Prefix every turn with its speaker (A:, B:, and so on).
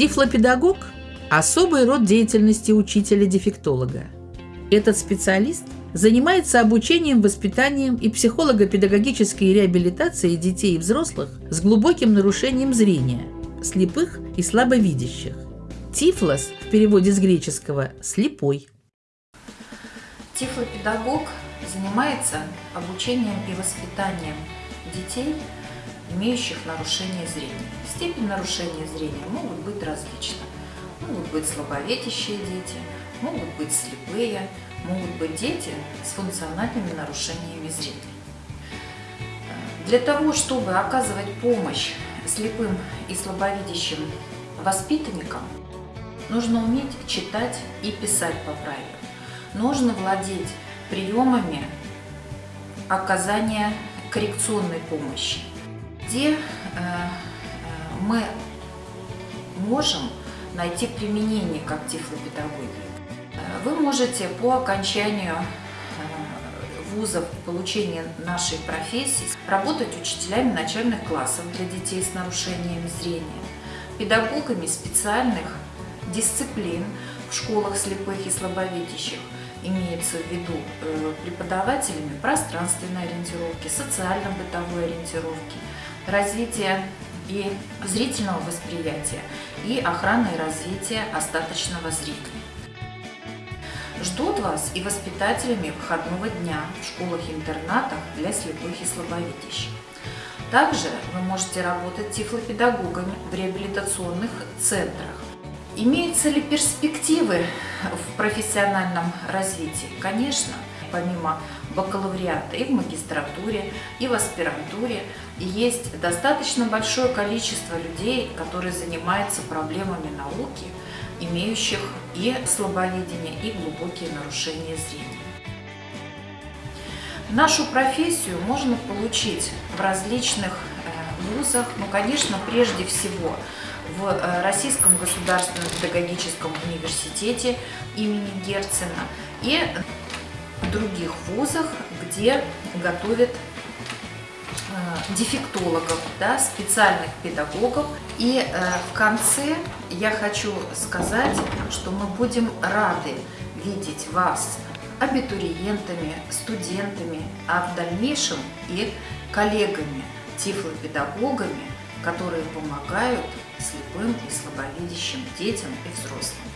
A: Тифлопедагог – особый род деятельности учителя-дефектолога. Этот специалист занимается обучением, воспитанием и психолого-педагогической реабилитацией детей и взрослых с глубоким нарушением зрения, слепых и слабовидящих. Тифлос в переводе с греческого «слепой».
B: Тифлопедагог занимается обучением и воспитанием детей, имеющих нарушение зрения. Степень нарушения зрения могут быть различны. Могут быть слабовидящие дети, могут быть слепые, могут быть дети с функциональными нарушениями зрения. Для того, чтобы оказывать помощь слепым и слабовидящим воспитанникам, нужно уметь читать и писать по правилам. Нужно владеть приемами оказания коррекционной помощи, где э, э, мы можем найти применение как тифлопедагогии. Э, вы можете по окончанию вузов получения нашей профессии работать учителями начальных классов для детей с нарушениями зрения, педагогами специальных дисциплин в школах слепых и слабовидящих, имеется в виду э, преподавателями пространственной ориентировки, социально-бытовой ориентировки, развития и зрительного восприятия и охраны и развития остаточного зрения. Ждут вас и воспитателями выходного дня в школах-интернатах для слепых и слабовидящих. Также вы можете работать тифлопедагогами в реабилитационных центрах, Имеются ли перспективы в профессиональном развитии? Конечно, помимо бакалавриата и в магистратуре, и в аспирантуре есть достаточно большое количество людей, которые занимаются проблемами науки, имеющих и слабовидение, и глубокие нарушения зрения. Нашу профессию можно получить в различных вузах, ну, конечно, прежде всего – в э, Российском государственном педагогическом университете имени Герцена и других вузах, где готовят э, дефектологов, да, специальных педагогов. И э, в конце я хочу сказать, что мы будем рады видеть вас абитуриентами, студентами, а в дальнейшем и коллегами, тифлопедагогами, которые помогают слепым и слабовидящим детям и взрослым.